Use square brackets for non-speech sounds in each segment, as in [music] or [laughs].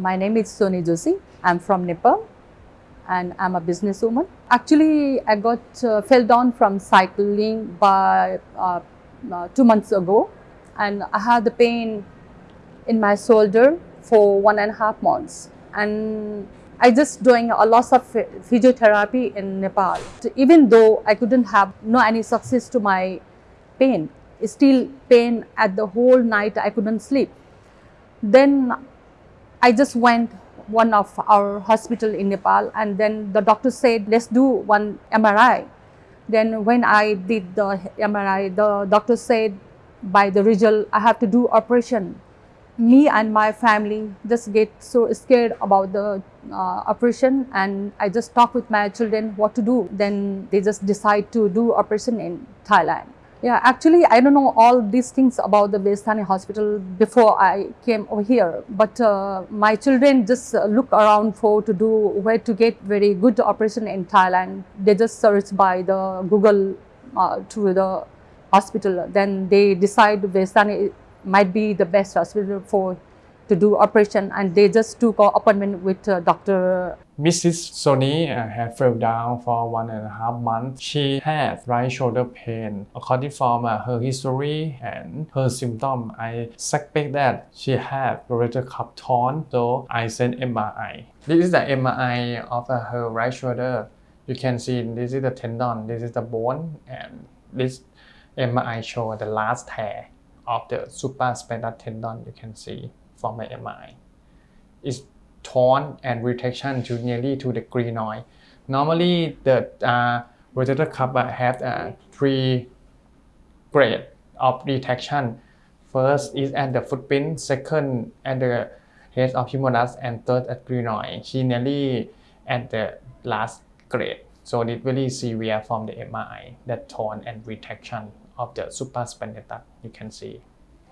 My name is Soni Joshi. I'm from Nepal and I'm a businesswoman. Actually, I got uh, fell down from cycling by uh, uh, two months ago and I had the pain in my shoulder for one and a half months. And I just doing a lot of physiotherapy in Nepal. Even though I couldn't have no any success to my pain, still pain at the whole night I couldn't sleep. Then I just went one of our hospital in Nepal and then the doctor said let's do one MRI. Then when I did the MRI, the doctor said by the result I have to do operation. Me and my family just get so scared about the uh, operation and I just talk with my children what to do. Then they just decide to do operation in Thailand. Yeah, actually, I don't know all these things about the Vejthani hospital before I came over here. But uh, my children just uh, look around for to do where to get very good operation in Thailand. They just search by the Google uh, to the hospital. Then they decide Vejthani might be the best hospital for to do operation and they just took an appointment with uh, Dr. Mrs. Soni uh, had fell down for one and a half months. She had right shoulder pain. According from uh, her history and her symptom, I suspect that she had rotator cuff torn, so I sent MRI. This is the MRI of uh, her right shoulder. You can see this is the tendon, this is the bone, and this MRI show the last tear of the supraspinatus tendon you can see from my MRI is torn and retraction to nearly to the glenoid. Normally, the uh, rotator cuff have uh, three grade of retraction. First is at the footprint, second at the head of humerus, and third at glenoid. She nearly at the last grade. So it really severe from the MRI, that torn and retraction of the supraspinatus, you can see.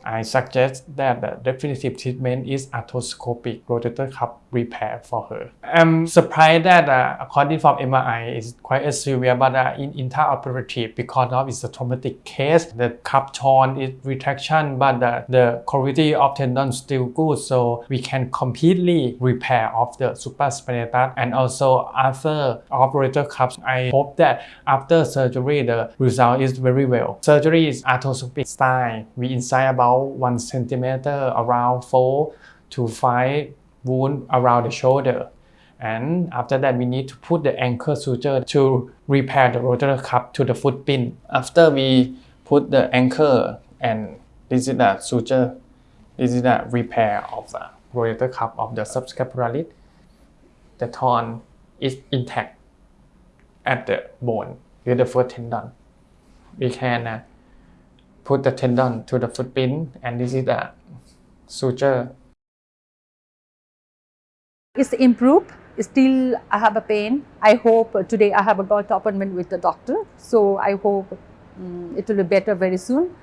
I suggest that the definitive treatment is arthroscopic. Rotator cuff repair for her. I'm surprised that uh, according from MRI is quite a severe but uh, in intraoperative because of it's a traumatic case. The cup torn is retraction but the, the quality of tendon still good so we can completely repair of the supraspinatus and also after operator cups I hope that after surgery the result is very well. Surgery is arthroscopic style. We incise about 1 centimeter around 4 to 5 wound around the shoulder. And after that, we need to put the anchor suture to repair the rotator cuff to the foot pin. After we put the anchor and this is the suture, this is the repair of the rotator cuff of the subscapularis. The torn is intact at the bone with the foot tendon. We can uh, put the tendon to the foot pin and this is the suture it's improved. Still, I have a pain. I hope today I have a got appointment with the doctor. So I hope um, it will be better very soon.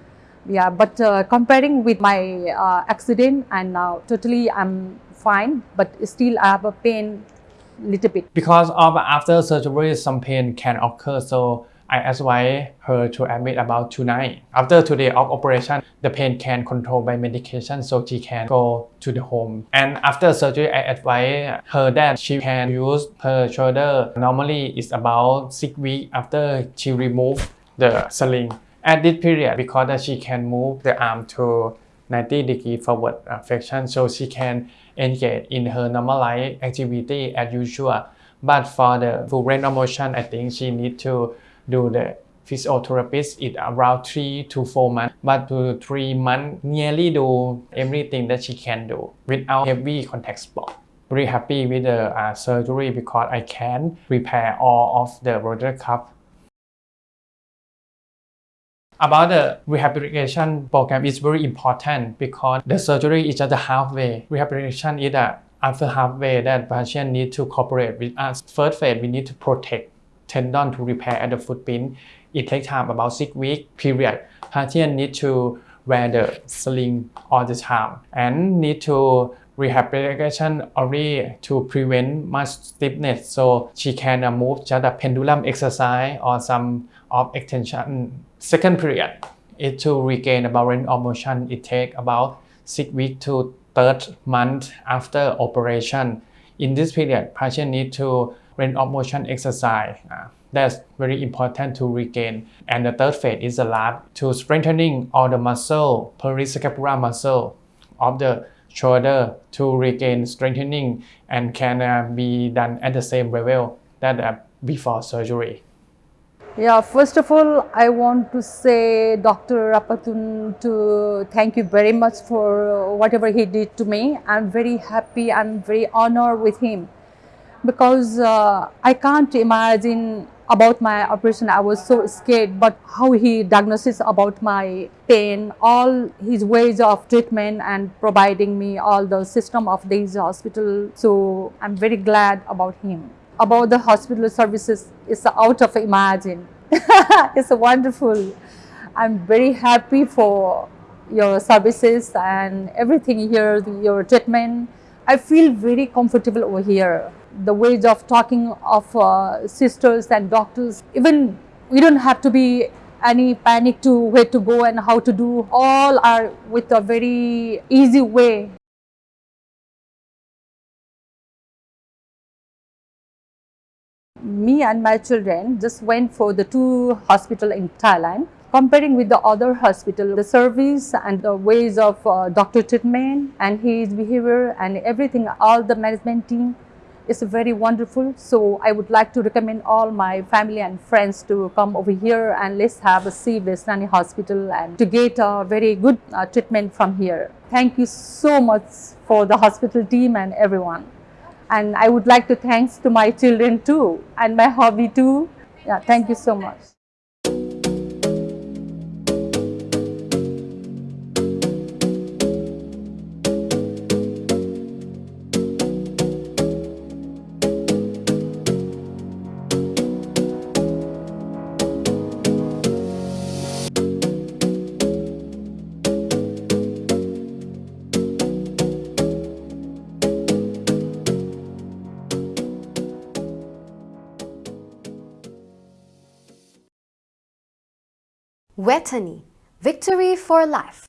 Yeah, but uh, comparing with my uh, accident and now totally I'm fine, but still I have a pain little bit. Because of after surgery, some pain can occur. So I advise her to admit about tonight. After today of operation, the pain can control by medication so she can go to the home. And after surgery, I advise her that she can use her shoulder. Normally, it's about six weeks after she remove the sling. At this period, because she can move the arm to 90 degree forward flexion so she can engage in her normal life activity as usual. But for the full range of motion, I think she need to do the physiotherapist it around three to four months but to three months nearly do everything that she can do without heavy contact sport very happy with the uh, surgery because I can repair all of the rotator cuff about the rehabilitation program is very important because the surgery is just halfway. Rehabilitation is that after halfway that patient need to cooperate with us. First phase, we need to protect tendon to repair at the foot footprint. It takes time about six week period. Patient need to wear the sling all the time and need to rehabilitation only to prevent much stiffness so she can uh, move just a pendulum exercise or some of extension. Second period it to regain about range of motion. It takes about 6 weeks to third month after operation. In this period, patient need to range of motion exercise. Uh, that's very important to regain. And the third phase is the lab to strengthening all the muscle, periscapular muscle of the shoulder to regain strengthening and can uh, be done at the same level that uh, before surgery. Yeah, first of all, I want to say Dr. Rapatun to thank you very much for whatever he did to me. I'm very happy, I'm very honored with him because uh, I can't imagine about my operation. I was so scared, but how he diagnoses about my pain, all his ways of treatment and providing me all the system of this hospital. So I'm very glad about him about the hospital services is out of imagine. [laughs] it's wonderful. I'm very happy for your services and everything here, your treatment. I feel very comfortable over here. The ways of talking of uh, sisters and doctors, even we don't have to be any panic to where to go and how to do. All are with a very easy way. me and my children just went for the two hospital in Thailand. Comparing with the other hospital, the service and the ways of uh, doctor treatment and his behavior and everything, all the management team is very wonderful. So I would like to recommend all my family and friends to come over here and let's have a see Vejthani Hospital and to get a very good uh, treatment from here. Thank you so much for the hospital team and everyone and I would like to thanks to my children too and my hobby too. Yeah, thank you so much. Vejthani, victory for life.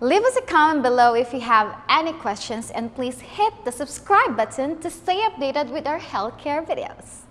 Leave us a comment below if you have any questions and please hit the subscribe button to stay updated with our healthcare videos.